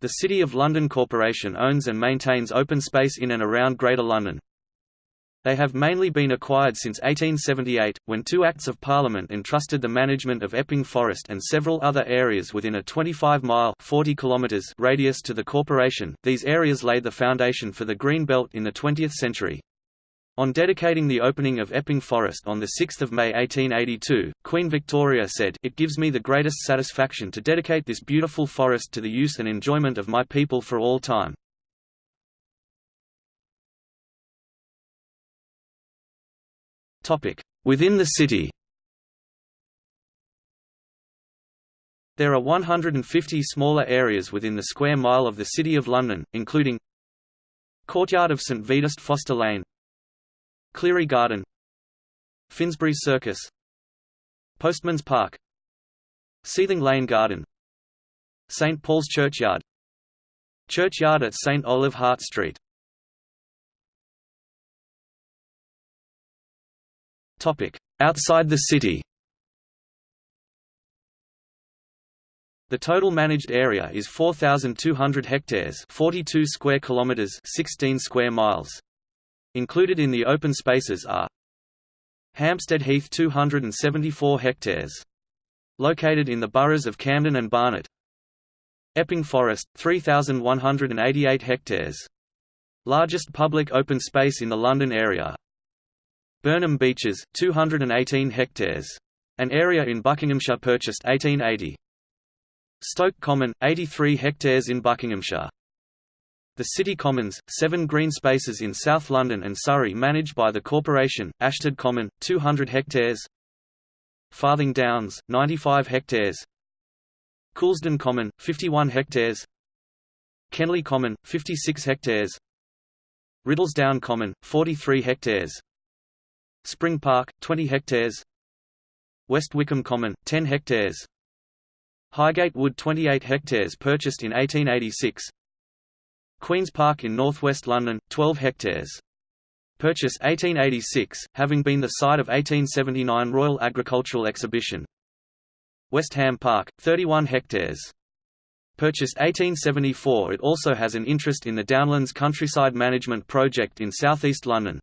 The City of London Corporation owns and maintains open space in and around Greater London. They have mainly been acquired since 1878, when two Acts of Parliament entrusted the management of Epping Forest and several other areas within a 25-mile (40 kilometers) radius to the corporation. These areas laid the foundation for the Green Belt in the 20th century. On dedicating the opening of Epping Forest on 6 May 1882, Queen Victoria said, It gives me the greatest satisfaction to dedicate this beautiful forest to the use and enjoyment of my people for all time. Within the city There are 150 smaller areas within the square mile of the City of London, including Courtyard of St Vedast Foster Lane Cleary Garden Finsbury Circus Postman's Park Seething Lane Garden St Paul's Churchyard Churchyard at St Olave Hart Street. Outside the city. The total managed area is 4200 hectares, 42 square kilometers, 16 square miles. Included in the open spaces are Hampstead Heath 274 hectares. Located in the boroughs of Camden and Barnet Epping Forest, 3,188 hectares. Largest public open space in the London area. Burnham Beeches, 218 hectares. An area in Buckinghamshire purchased 1880. Stoke Common, 83 hectares in Buckinghamshire. The City Commons, seven green spaces in South London and Surrey managed by the corporation, Ashtead Common, 200 hectares. Farthing Downs, 95 hectares. Coulsdon Common, 51 hectares. Kenley Common, 56 hectares. Riddlesdown Common, 43 hectares. Spring Park, 20 hectares. West Wickham Common, 10 hectares. Highgate Wood 28 hectares purchased in 1886 Queen's Park in northwest London, 12 hectares. Purchase 1886, having been the site of 1879 Royal Agricultural Exhibition. West Ham Park, 31 hectares. Purchased 1874 It also has an interest in the Downlands Countryside Management Project in southeast London.